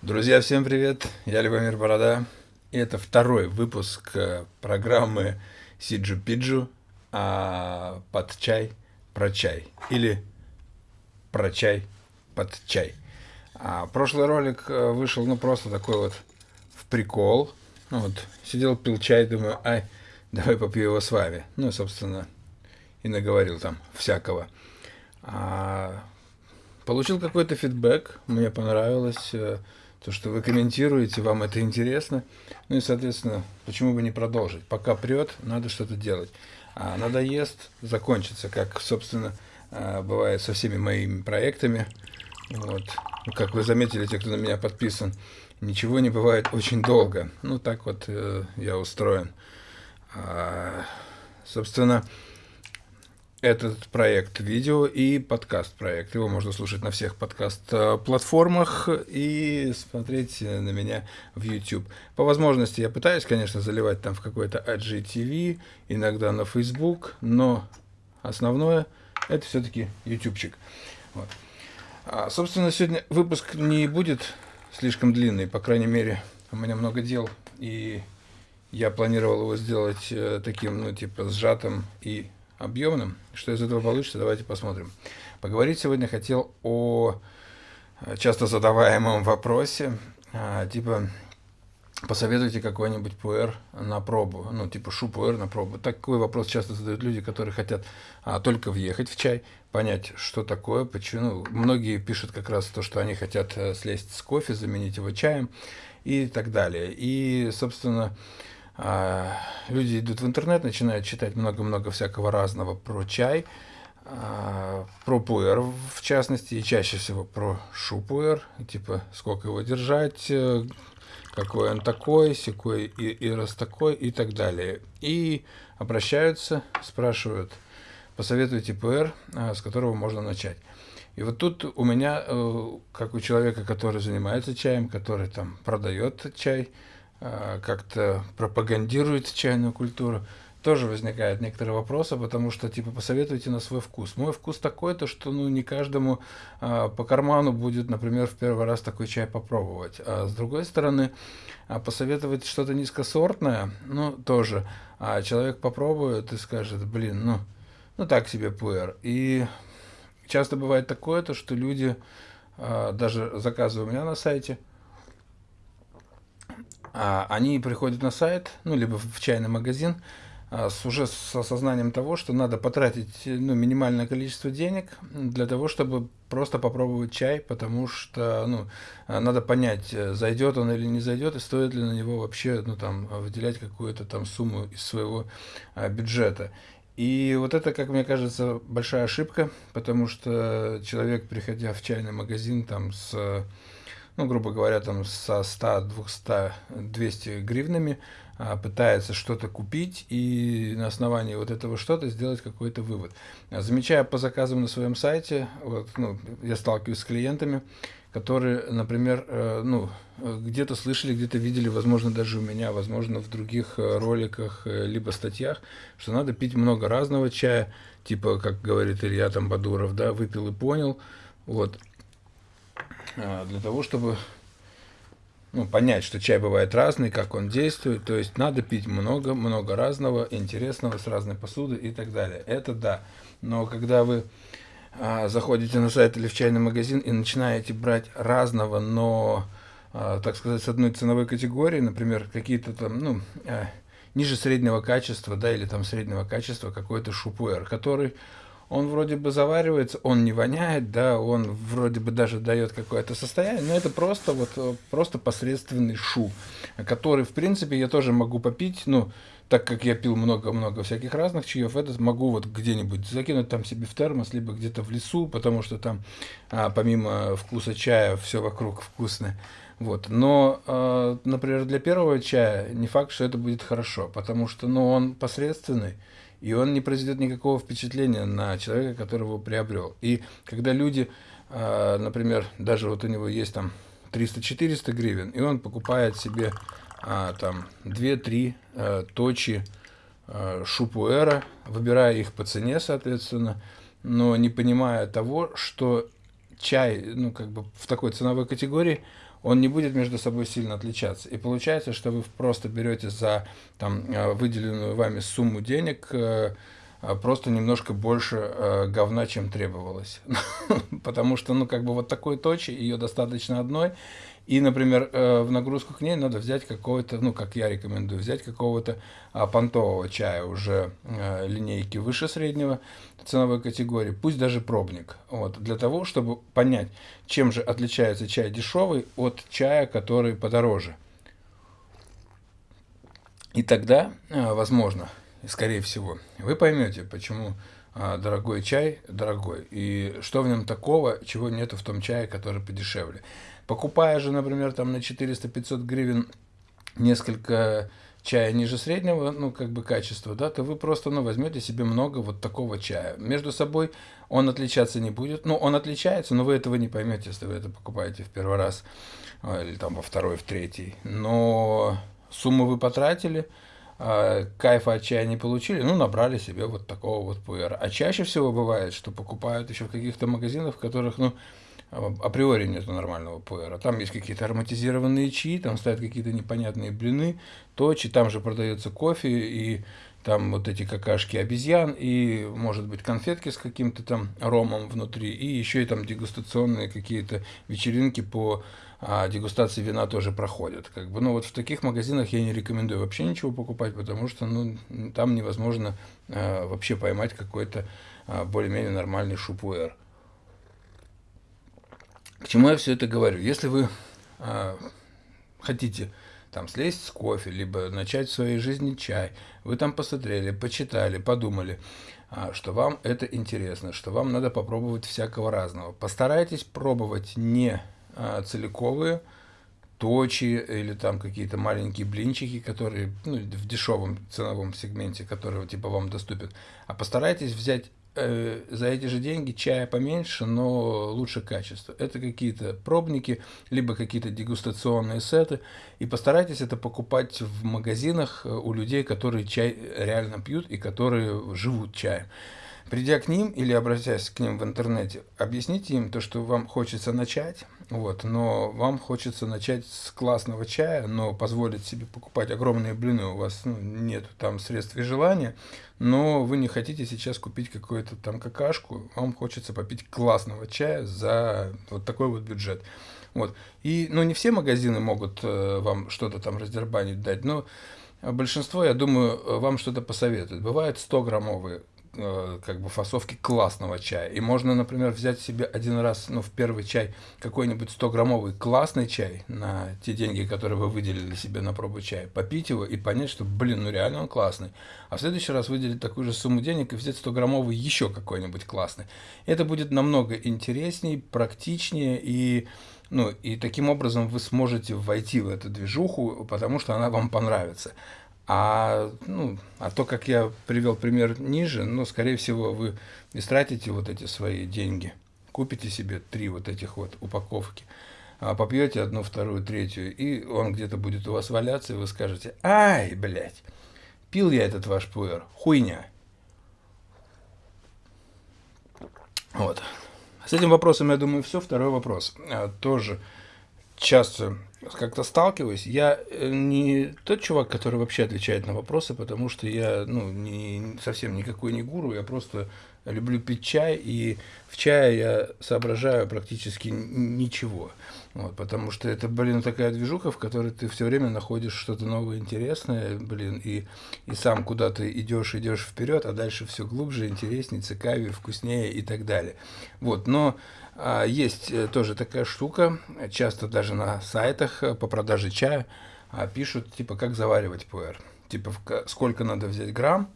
Друзья, всем привет! Я Любомир Борода. И это второй выпуск э, программы Сиджу Пиджу а, под чай про чай. Или про чай под чай. А, прошлый ролик э, вышел, ну, просто такой вот в прикол. Ну, вот, сидел, пил чай, думаю, ай, давай попью его с вами. Ну, собственно, и наговорил там всякого. А, получил какой-то фидбэк, мне понравилось э, то, что вы комментируете, вам это интересно. Ну и, соответственно, почему бы не продолжить? Пока прет, надо что-то делать. А надоест, закончится, как, собственно, э, бывает со всеми моими проектами. Вот. Ну, как вы заметили, те, кто на меня подписан, ничего не бывает очень долго. Ну, так вот э, я устроен. А, собственно, этот проект видео и подкаст проект. Его можно слушать на всех подкаст-платформах и смотреть на меня в YouTube. По возможности я пытаюсь, конечно, заливать там в какой-то IGTV, иногда на Facebook, но основное это все-таки ютубчик. Вот. А, собственно, сегодня выпуск не будет слишком длинный, по крайней мере, у меня много дел, и я планировал его сделать э, таким, ну, типа, сжатым и объемным. Что из этого получится, давайте посмотрим. Поговорить сегодня хотел о э, часто задаваемом вопросе, а, типа, посоветуйте какой-нибудь пуэр на пробу, ну, типа шу пуэр на пробу. Такой вопрос часто задают люди, которые хотят а, только въехать в чай, понять, что такое, почему. Ну, многие пишут как раз то, что они хотят э, слезть с кофе, заменить его чаем и так далее. И, собственно, люди идут в интернет, начинают читать много-много всякого разного про чай, а, про пуэр в частности, и чаще всего про шупуэр, типа сколько его держать, э, какой он такой, секой и, и раз такой и так далее. И обращаются, спрашивают, посоветуйте пуэр, а, с которого можно начать. И вот тут у меня, э, как у человека, который занимается чаем, который там продает чай, а, как-то пропагандирует чайную культуру, тоже возникают некоторые вопросы, потому что, типа, посоветуйте на свой вкус. Мой вкус такой, то что, ну, не каждому а, по карману будет, например, в первый раз такой чай попробовать. А с другой стороны, а посоветовать что-то низкосортное, ну, тоже. А человек попробует и скажет, блин, ну, ну, так себе пуэр. И часто бывает такое, то что люди, а, даже заказывая у меня на сайте, они приходят на сайт, ну, либо в чайный магазин, а, с, уже с осознанием того, что надо потратить ну, минимальное количество денег для того, чтобы просто попробовать чай, потому что ну, а, надо понять, зайдет он или не зайдет, и стоит ли на него вообще ну, там, выделять какую-то там сумму из своего а, бюджета. И вот это, как мне кажется, большая ошибка, потому что человек, приходя в чайный магазин там с ну, грубо говоря, там со 100, 200, 200 гривнами а, пытается что-то купить и на основании вот этого что-то сделать какой-то вывод. Замечая по заказам на своем сайте, вот, ну, я сталкиваюсь с клиентами, которые, например, э, ну, где-то слышали, где-то видели, возможно, даже у меня, возможно, в других э, роликах, э, либо статьях, что надо пить много разного чая, типа, как говорит Илья там Бадуров, да, выпил и понял, вот. А, для того, чтобы ну, понять, что чай бывает разный, как он действует. То есть надо пить много-много разного, интересного, с разной посуды и так далее. Это да. Но когда вы а, заходите на сайт или в чайный магазин и начинаете брать разного, но, а, так сказать, с одной ценовой категории, например, какие-то там, ну, а, ниже среднего качества, да, или там среднего качества какой-то шупуэр, который он вроде бы заваривается, он не воняет, да, он вроде бы даже дает какое-то состояние, но это просто вот э, просто посредственный шу, который, в принципе, я тоже могу попить, ну, так как я пил много-много всяких разных чаев, этот могу вот где-нибудь закинуть там себе в термос, либо где-то в лесу, потому что там а, помимо вкуса чая все вокруг вкусное. Вот. Но, э, например, для первого чая не факт, что это будет хорошо, потому что ну, он посредственный, и он не произведет никакого впечатления на человека, который его приобрел. И когда люди, а, например, даже вот у него есть там 300-400 гривен, и он покупает себе а, там 2-3 а, точи шупуэра, выбирая их по цене, соответственно, но не понимая того, что чай, ну, как бы в такой ценовой категории, он не будет между собой сильно отличаться. И получается, что вы просто берете за там, э, выделенную вами сумму денег э, просто немножко больше говна, чем требовалось. Потому что, ну, как бы вот такой точи, ее достаточно одной, и, например, э, в нагрузку к ней надо взять какого-то, ну, как я рекомендую, взять какого-то а, понтового чая уже э, линейки выше среднего ценовой категории, пусть даже пробник, вот, для того, чтобы понять, чем же отличается чай дешевый от чая, который подороже. И тогда, э, возможно, скорее всего, вы поймете, почему а, дорогой чай дорогой, и что в нем такого, чего нету в том чае, который подешевле. Покупая же, например, там на 400-500 гривен несколько чая ниже среднего, ну, как бы качества, да, то вы просто, ну, возьмете себе много вот такого чая. Между собой он отличаться не будет. Ну, он отличается, но вы этого не поймете, если вы это покупаете в первый раз, а, или там во второй, в третий. Но сумму вы потратили, кайфа от чая не получили, ну, набрали себе вот такого вот пуэра. А чаще всего бывает, что покупают еще в каких-то магазинах, в которых, ну, априори нету нормального пуэра. Там есть какие-то ароматизированные чаи, там стоят какие-то непонятные блины, точи, там же продается кофе и там вот эти какашки обезьян, и, может быть, конфетки с каким-то там ромом внутри, и еще и там дегустационные какие-то вечеринки по а, дегустации вина тоже проходят. Как бы, ну вот в таких магазинах я не рекомендую вообще ничего покупать, потому что ну, там невозможно а, вообще поймать какой-то а, более-менее нормальный шупуэр. К чему я все это говорю? Если вы э, хотите там слезть с кофе, либо начать в своей жизни чай, вы там посмотрели, почитали, подумали, э, что вам это интересно, что вам надо попробовать всякого разного. Постарайтесь пробовать не э, целиковые, точи или там какие-то маленькие блинчики, которые ну, в дешевом ценовом сегменте, которые типа вам доступен, а постарайтесь взять Э, за эти же деньги чая поменьше, но лучше качество. Это какие-то пробники, либо какие-то дегустационные сеты. И постарайтесь это покупать в магазинах э, у людей, которые чай реально пьют и которые живут чаем. Придя к ним или обратясь к ним в интернете, объясните им то, что вам хочется начать, вот, но вам хочется начать с классного чая, но позволить себе покупать огромные блины, у вас ну, нет там средств и желания, но вы не хотите сейчас купить какую-то там какашку, вам хочется попить классного чая за вот такой вот бюджет. Вот. И, ну, не все магазины могут э, вам что-то там раздербанить дать, но большинство, я думаю, вам что-то посоветуют. Бывают 100-граммовые Э, как бы фасовки классного чая. И можно, например, взять себе один раз, ну, в первый чай какой-нибудь 100-граммовый классный чай на те деньги, которые вы выделили себе на пробу чая, попить его и понять, что, блин, ну реально он классный. А в следующий раз выделить такую же сумму денег и взять 100-граммовый еще какой-нибудь классный. Это будет намного интереснее, практичнее и ну, и таким образом вы сможете войти в эту движуху, потому что она вам понравится. А, ну, а то, как я привел пример ниже, ну, скорее всего, вы истратите вот эти свои деньги, купите себе три вот этих вот упаковки, а попьете одну, вторую, третью, и он где-то будет у вас валяться, и вы скажете, ай, блядь, пил я этот ваш пуэр, хуйня. Вот. С этим вопросом, я думаю, все. Второй вопрос. А, тоже часто как-то сталкиваюсь. Я э, не тот чувак, который вообще отвечает на вопросы, потому что я ну, не, совсем никакой не гуру, я просто люблю пить чай, и в чае я соображаю практически ничего. Вот, потому что это, блин, такая движуха, в которой ты все время находишь что-то новое, интересное, блин, и, и сам куда-то идешь, идешь вперед, а дальше все глубже, интереснее, цикавее, вкуснее и так далее. Вот, но есть э, тоже такая штука, часто даже на сайтах э, по продаже чая а, пишут, типа, как заваривать пуэр. Типа, сколько надо взять грамм,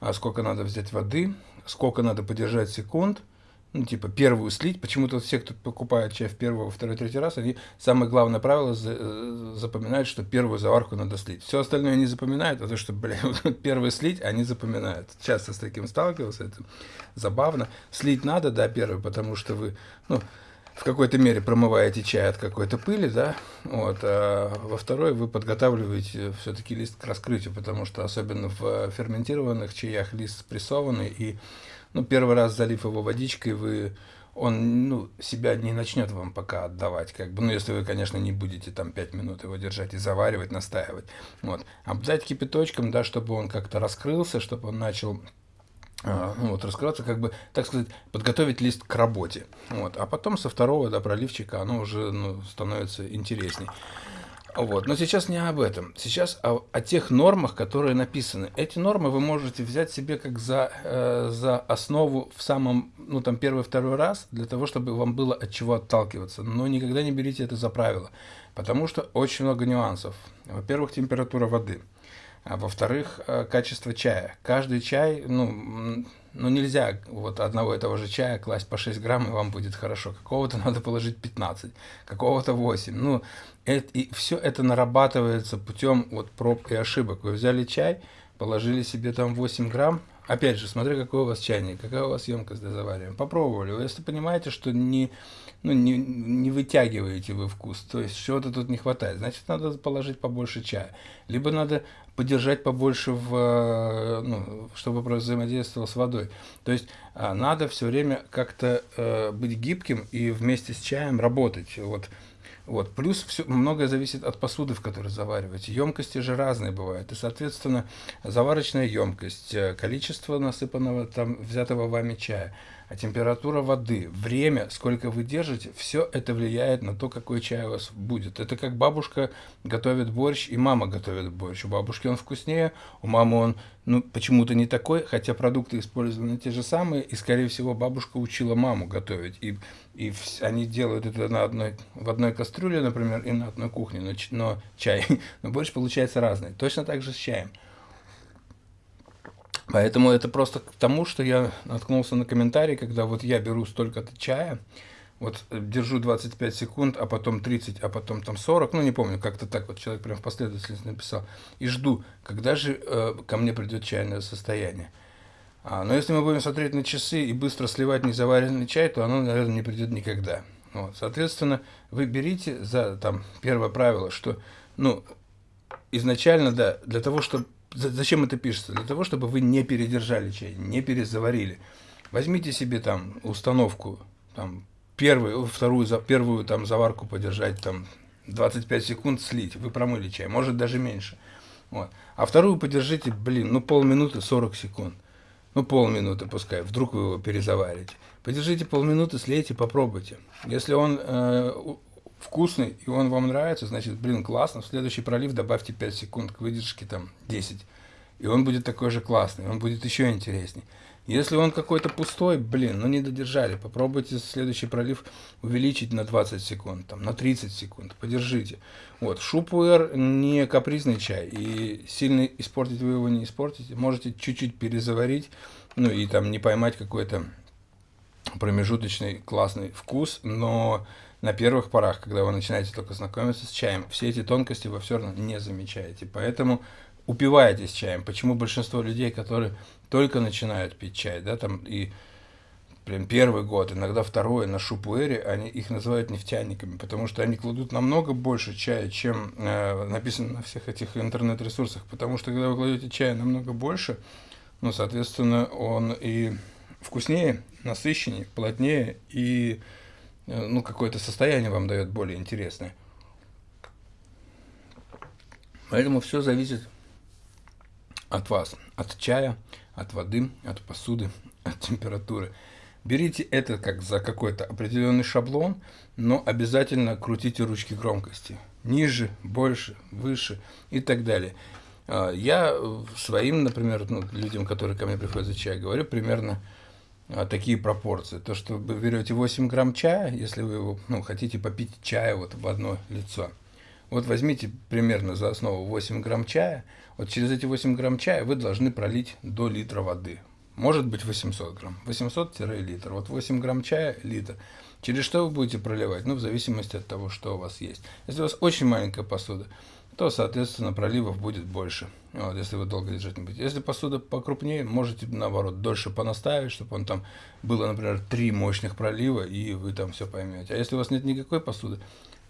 а, сколько надо взять воды, сколько надо подержать секунд – ну, типа, первую слить. Почему-то все, кто покупает чай в первый, второй, третий раз, они самое главное правило э, запоминают, что первую заварку надо слить. Все остальное не запоминают, а то, что, блин, первую слить, они запоминают. Часто с таким сталкивался, это забавно. Слить надо, да, первый, потому что вы, ну, в какой-то мере промываете чай от какой-то пыли, да, вот, а во второй вы подготавливаете все-таки лист к раскрытию, потому что особенно в ферментированных чаях лист спрессованный, и ну, первый раз залив его водичкой, вы он ну, себя не начнет вам пока отдавать, как бы, ну, если вы, конечно, не будете там 5 минут его держать и заваривать, настаивать. Вот. Обдать кипяточком, да, чтобы он как-то раскрылся, чтобы он начал а, ну, вот, раскрываться, как бы, так сказать, подготовить лист к работе. Вот. А потом со второго да, проливчика оно уже ну, становится интересней. Вот. Но сейчас не об этом. Сейчас о, о тех нормах, которые написаны. Эти нормы вы можете взять себе как за, э, за основу в самом, ну там первый-второй раз, для того, чтобы вам было от чего отталкиваться. Но никогда не берите это за правило, потому что очень много нюансов. Во-первых, температура воды. А во-вторых, э, качество чая. Каждый чай, ну, ну нельзя вот одного и того же чая класть по 6 грамм, и вам будет хорошо. Какого-то надо положить 15, какого-то 8. Ну, это, и все это нарабатывается путем вот проб и ошибок. Вы взяли чай, положили себе там 8 грамм, опять же, смотря какой у вас чайник, какая у вас емкость для заваривания. Попробовали. Если понимаете, что не, ну, не, не вытягиваете вы вкус, то есть чего-то тут не хватает, значит, надо положить побольше чая. Либо надо подержать побольше, в, э, ну, чтобы взаимодействовал с водой. То есть а, надо все время как-то э, быть гибким и вместе с чаем работать. Вот вот. Плюс все, многое зависит от посуды, в которой завариваете. Емкости же разные бывают. И, соответственно, заварочная емкость, э, количество насыпанного там взятого вами чая – а температура воды, время, сколько вы держите, все это влияет на то, какой чай у вас будет. Это как бабушка готовит борщ и мама готовит борщ. У бабушки он вкуснее, у мамы он ну, почему-то не такой, хотя продукты использованы те же самые, и, скорее всего, бабушка учила маму готовить. И, и они делают это на одной, в одной кастрюле, например, и на одной кухне, но, но чай, но борщ получается разный. Точно так же с чаем. Поэтому это просто к тому, что я наткнулся на комментарий, когда вот я беру столько-то чая, вот э, держу 25 секунд, а потом 30, а потом там 40, ну не помню, как-то так вот человек прям в последовательности написал, и жду, когда же э, ко мне придет чайное состояние. А, но если мы будем смотреть на часы и быстро сливать незаваренный чай, то оно, наверное, не придет никогда. Вот, соответственно, вы берите за там первое правило, что, ну, изначально, да, для того, чтобы Зачем это пишется? Для того, чтобы вы не передержали чай, не перезаварили. Возьмите себе там установку, там, первую, вторую, первую там заварку подержать, там, 25 секунд слить, вы промыли чай, может даже меньше. Вот. А вторую подержите, блин, ну полминуты 40 секунд. Ну полминуты пускай, вдруг вы его перезаварите. Подержите полминуты, слейте, попробуйте. Если он э, вкусный и он вам нравится, значит, блин, классно, в следующий пролив добавьте 5 секунд к выдержке, там, 10. И он будет такой же классный, он будет еще интересней. Если он какой-то пустой, блин, ну не додержали, попробуйте следующий пролив увеличить на 20 секунд, там, на 30 секунд, подержите. Вот, шупуэр не капризный чай, и сильно испортить вы его не испортите, можете чуть-чуть перезаварить, ну и там не поймать какой-то промежуточный классный вкус, но на первых порах, когда вы начинаете только знакомиться с чаем, все эти тонкости вы все равно не замечаете. Поэтому упиваетесь чаем. Почему большинство людей, которые только начинают пить чай, да, там и прям первый год, иногда второй на шупуэре, они их называют нефтяниками, потому что они кладут намного больше чая, чем э, написано на всех этих интернет-ресурсах, потому что когда вы кладете чая намного больше, ну, соответственно, он и вкуснее, насыщеннее, плотнее и Э, ну, какое-то состояние вам дает более интересное. Поэтому все зависит от вас, от чая, от воды, от посуды, от температуры. Берите это как за какой-то определенный шаблон, но обязательно крутите ручки громкости. Ниже, больше, выше и так далее. А, я своим, например, ну, людям, которые ко мне приходят за чай, говорю примерно такие пропорции. То, что вы берете 8 грамм чая, если вы ну, хотите попить чая вот в одно лицо. Вот возьмите примерно за основу 8 грамм чая. Вот через эти 8 грамм чая вы должны пролить до литра воды. Может быть 800 грамм. 800-литр. Вот 8 грамм чая – литр. Через что вы будете проливать? Ну, в зависимости от того, что у вас есть. Если у вас очень маленькая посуда, то, соответственно, проливов будет больше, вот, если вы долго держать не будете. Если посуда покрупнее, можете, наоборот, дольше понаставить, чтобы он там было, например, три мощных пролива, и вы там все поймете. А если у вас нет никакой посуды,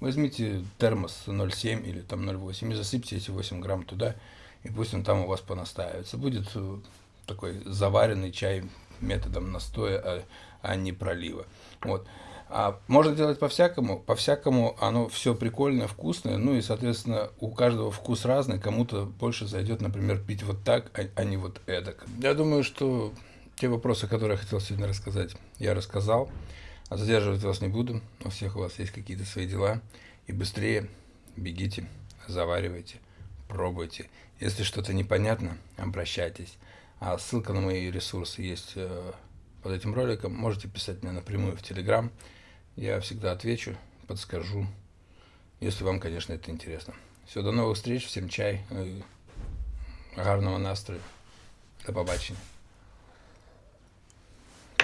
возьмите термос 0,7 или там 0,8 и засыпьте эти 8 грамм туда, и пусть он там у вас понастаивается. Будет э, такой заваренный чай методом настоя, а, а не пролива. Вот. А можно делать по-всякому, по-всякому оно все прикольно, вкусное, ну и, соответственно, у каждого вкус разный, кому-то больше зайдет, например, пить вот так, а, а не вот эдак. Я думаю, что те вопросы, которые я хотел сегодня рассказать, я рассказал, а задерживать вас не буду, у всех у вас есть какие-то свои дела, и быстрее бегите, заваривайте, пробуйте. Если что-то непонятно, обращайтесь. А ссылка на мои ресурсы есть э, под этим роликом. Можете писать мне напрямую в Телеграм. Я всегда отвечу, подскажу, если вам, конечно, это интересно. Все, до новых встреч, всем чай, гарного настрою. До побачення.